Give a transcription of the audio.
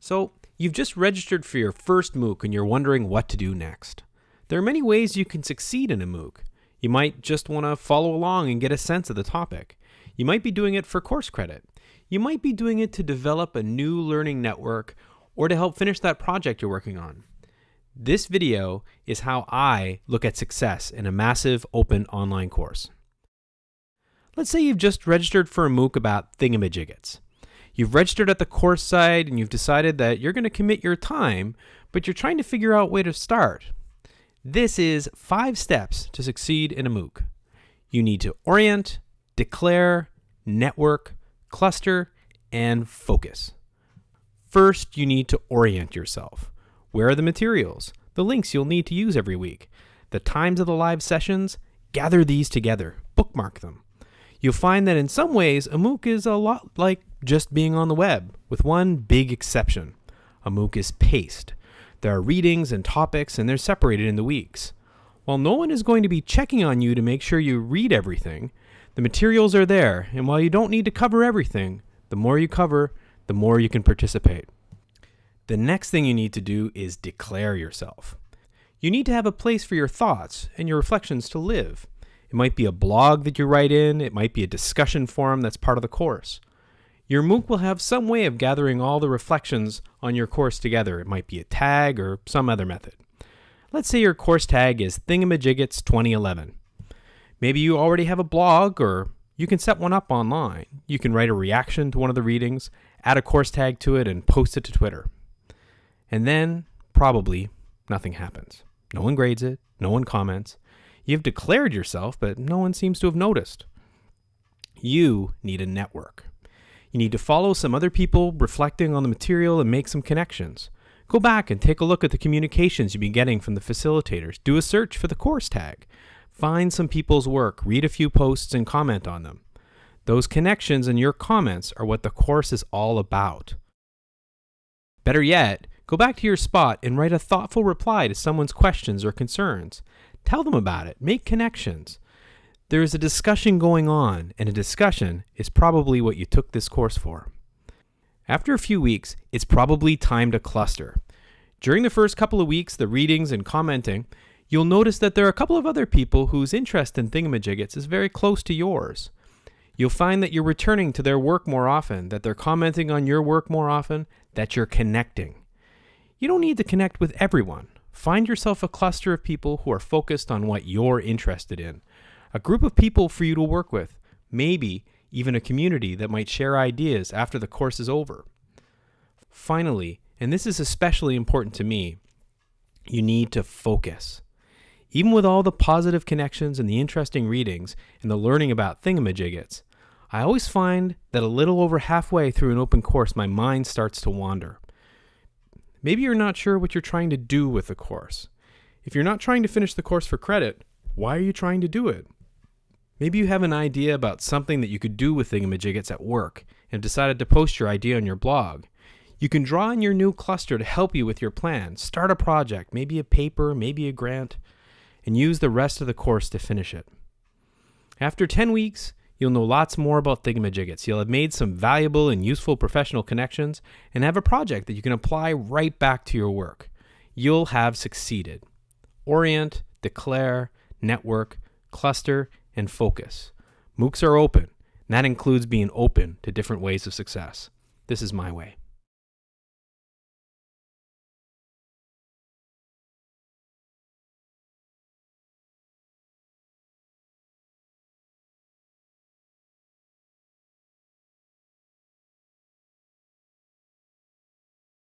So, you've just registered for your first MOOC and you're wondering what to do next. There are many ways you can succeed in a MOOC. You might just want to follow along and get a sense of the topic. You might be doing it for course credit. You might be doing it to develop a new learning network or to help finish that project you're working on. This video is how I look at success in a massive open online course. Let's say you've just registered for a MOOC about thingamajiggets. You've registered at the course site and you've decided that you're going to commit your time, but you're trying to figure out where to start. This is five steps to succeed in a MOOC. You need to orient, declare, network, cluster, and focus. First, you need to orient yourself. Where are the materials, the links you'll need to use every week, the times of the live sessions? Gather these together, bookmark them. You'll find that in some ways, a MOOC is a lot like just being on the web, with one big exception. A MOOC is paced. There are readings and topics, and they're separated in the weeks. While no one is going to be checking on you to make sure you read everything, the materials are there, and while you don't need to cover everything, the more you cover, the more you can participate. The next thing you need to do is declare yourself. You need to have a place for your thoughts and your reflections to live. It might be a blog that you write in, it might be a discussion forum that's part of the course. Your MOOC will have some way of gathering all the reflections on your course together. It might be a tag or some other method. Let's say your course tag is Thingamajiggets 2011. Maybe you already have a blog or you can set one up online. You can write a reaction to one of the readings, add a course tag to it, and post it to Twitter. And then, probably, nothing happens. No one grades it, no one comments, You've declared yourself, but no one seems to have noticed. You need a network. You need to follow some other people reflecting on the material and make some connections. Go back and take a look at the communications you've been getting from the facilitators. Do a search for the course tag. Find some people's work, read a few posts, and comment on them. Those connections and your comments are what the course is all about. Better yet, go back to your spot and write a thoughtful reply to someone's questions or concerns. Tell them about it. Make connections. There is a discussion going on, and a discussion is probably what you took this course for. After a few weeks, it's probably time to cluster. During the first couple of weeks, the readings and commenting, you'll notice that there are a couple of other people whose interest in thingamajiggets is very close to yours. You'll find that you're returning to their work more often, that they're commenting on your work more often, that you're connecting. You don't need to connect with everyone. Find yourself a cluster of people who are focused on what you're interested in. A group of people for you to work with, maybe even a community that might share ideas after the course is over. Finally, and this is especially important to me, you need to focus. Even with all the positive connections and the interesting readings and the learning about thingamajiggets, I always find that a little over halfway through an open course, my mind starts to wander. Maybe you're not sure what you're trying to do with the course. If you're not trying to finish the course for credit, why are you trying to do it? Maybe you have an idea about something that you could do with Thingamajiggets at work and decided to post your idea on your blog. You can draw on your new cluster to help you with your plan. Start a project, maybe a paper, maybe a grant, and use the rest of the course to finish it. After 10 weeks, You'll know lots more about Thingamajiggets. You'll have made some valuable and useful professional connections and have a project that you can apply right back to your work. You'll have succeeded. Orient, declare, network, cluster, and focus. MOOCs are open, and that includes being open to different ways of success. This is my way.